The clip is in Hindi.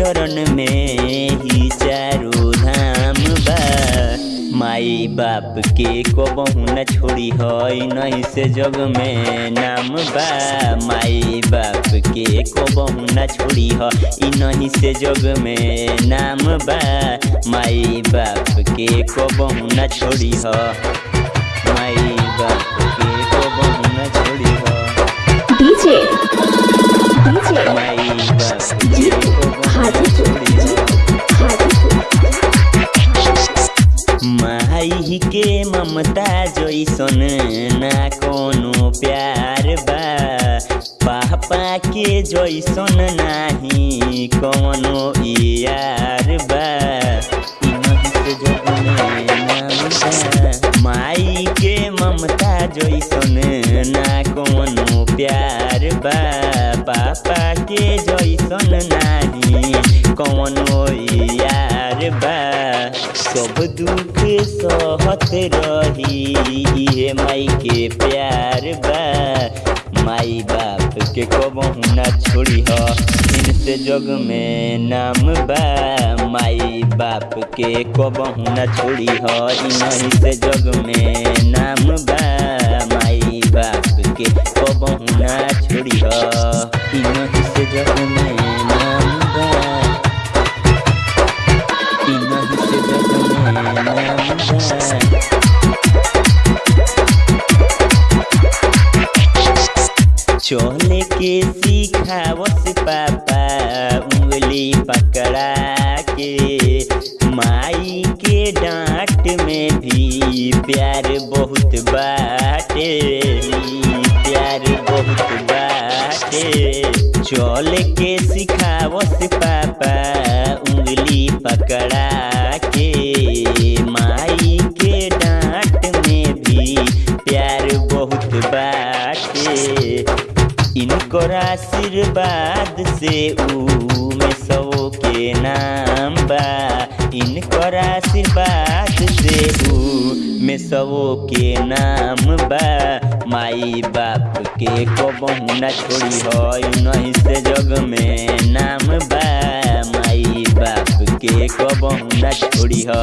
चरण में ही चारों धाम बा। माई बाप के कबहू न छोड़ी है नहीं से जग में नाम बा। माई बाप के कबहू न छोड़ी है ई नहीं से जग में नाम बा। माई बाप के कबहू न छोड़ी है माई बाप के कबहू न छोड़ी हो। माई बाप के माई के ममता जैसन ना कोनो प्यार बा। पापा के जैसन नाही कोनो यार बा। माई के ममता जैसन ना कोनो प्यार बा। पापा नाही कोनो यार बा सब दुख सहत रही इहे माई के प्यार बा माई बाप के कबहू ना छोड़ी हो? इनसे जग में नाम बा माई बाप के कबहू ना छोड़ी हो? इनही से जग में नाम बा माई बाप के कबहू ना छोड़ी हो? इनही से जग में चले के सिखावस पापा उंगली पकड़ा के, माई के डांट में भी प्यार बहुत बाटे, प्यार बहुत बाटे। चल के सिखावस पापा पकड़ा के माई के डांट में भी प्यार बहुत बाटे। इनकर आशीर्वाद से ऊ में के नाम बा। इनकर आशीर्वाद से ऊ में सौ के नाम बा। माई बाप के कबहू न छोड़ी हो नहीं से जग में नाम बा माई बाप के कबहू न छोड़ी हो